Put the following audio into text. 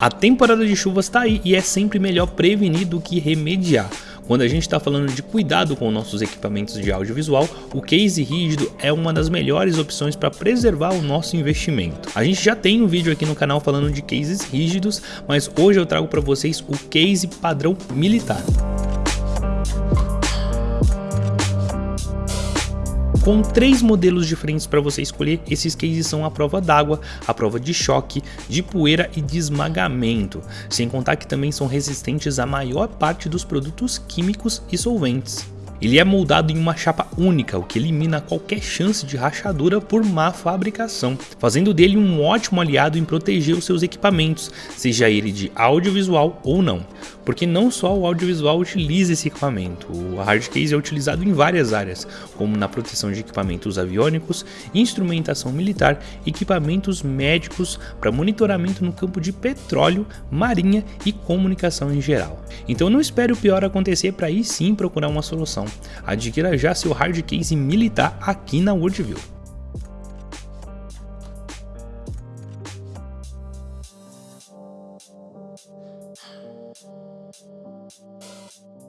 A temporada de chuvas está aí e é sempre melhor prevenir do que remediar. Quando a gente está falando de cuidado com nossos equipamentos de audiovisual, o case rígido é uma das melhores opções para preservar o nosso investimento. A gente já tem um vídeo aqui no canal falando de cases rígidos, mas hoje eu trago para vocês o case padrão militar. Com três modelos diferentes para você escolher, esses cases são a prova d'água, a prova de choque, de poeira e de esmagamento, sem contar que também são resistentes à maior parte dos produtos químicos e solventes. Ele é moldado em uma chapa única, o que elimina qualquer chance de rachadura por má fabricação, fazendo dele um ótimo aliado em proteger os seus equipamentos, seja ele de audiovisual ou não. Porque não só o audiovisual utiliza esse equipamento, o hardcase é utilizado em várias áreas, como na proteção de equipamentos aviônicos, instrumentação militar, equipamentos médicos para monitoramento no campo de petróleo, marinha e comunicação em geral. Então não espere o pior acontecer para aí sim procurar uma solução. Adquira já seu hard case militar aqui na Worldview.